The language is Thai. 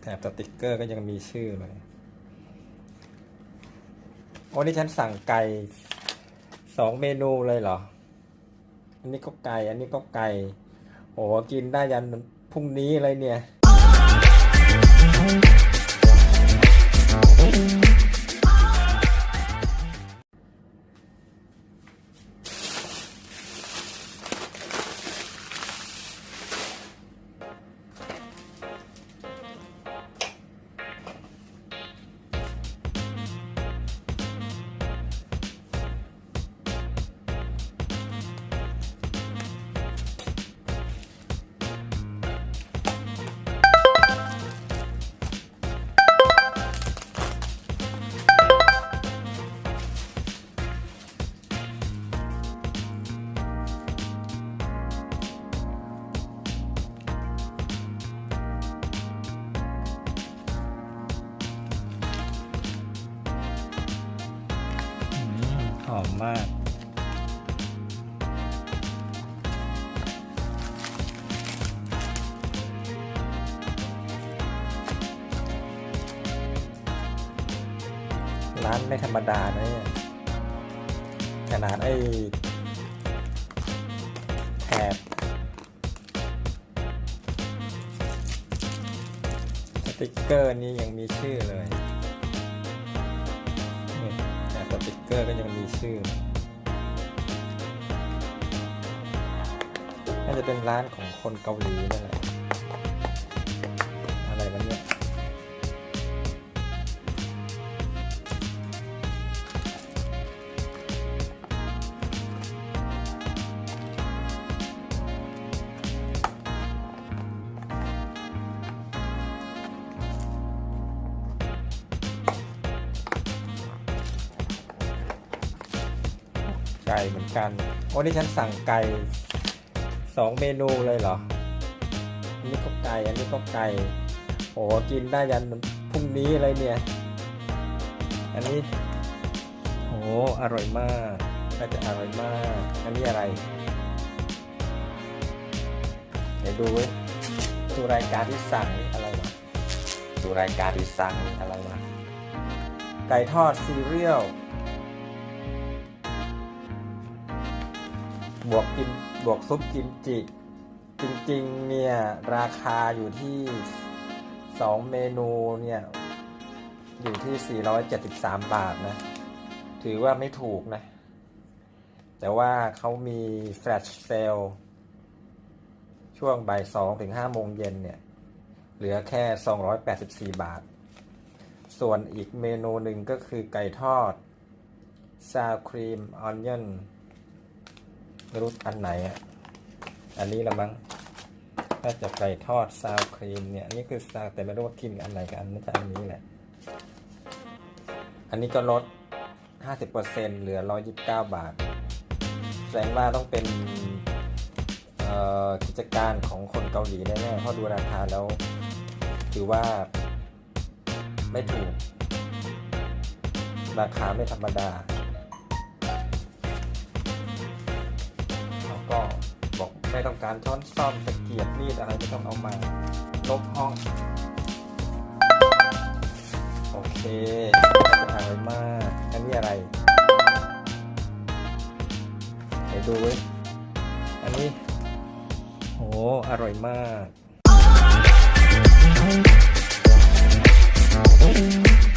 แถบสติกเกอร์ก็ยังมีชื่อเลยโอ้นี่ฉันสั่งไก่สองเมนูเลยเหรอ อันนี้ก็ไก่ อันนี้ก็ไก่ โอ้กินได้ยันพรุ่งนี้เลยเนี่ย หอมมากร้านไม่ธรรมดานะเนี่ยขนาดไอ้แถบสติกเกอร์นี่ยังมีชื่อเลย ติ๊กเกอร์ก็ยังมีชื่อ น่าจะเป็นร้านของคนเกาหลีนั่นแหละ ไก่เหมือนกันโอ้นี่ฉันสั่งไก่สองเมนูเลยเหรออันนี้ก็ไก่ อันนี้ก็ไก่ โอ้กินได้ยันพรุ่งนี้เลยเนี่ย อันนี้โอ้อร่อยมากน่าจะอร่อยมาก อันนี้อะไร เดี๋ยวดูเว้ยดูรายการที่สั่งนี่อะไรวะดูรายการที่สั่งอะไรวะไก่ทอดซีเรียล บวกกิมบวกซุปกิมจิ จริงๆ เนี่ย ราคาอยู่ที่ 2 เมนูเนี่ย อยู่ที่ 473 บาทนะ ถือว่าไม่ถูกนะ แต่ว่าเขามีแฟลชเซลช่วงบ่าย2ถึง5โมงเย็นเนี่ย เหลือแค่ 284 บาท ส่วนอีกเมนูหนึ่งก็คือไก่ทอดซาวครีมออนยอน ไม่รู้อันไหนอะ อันนี้ละมั้ง ถ้าจะไก่ทอดซาวครีมเนี่ยนนี้คือซาวแต่ไม่รู้ว่ากินกับอันไหนกับอันนี้จะอันนี้แหละ อันนี้ก็ลด 50%เหลือ 129 บาท แสดงว่าต้องเป็นเอ่อกิจการของคนเกาหลีแน่ๆเพราะดูราคาแล้ว ถือว่าไม่ถูก ราคาไม่ธรรมดา การช้อนซ่อมตะเกียบรีดอะไรก็ต้องเอามาลบห้อง โอเคจะหายมากอันนี้อะไรไปดูเว้ยอันนี้โหอร่อยมาก Thank you.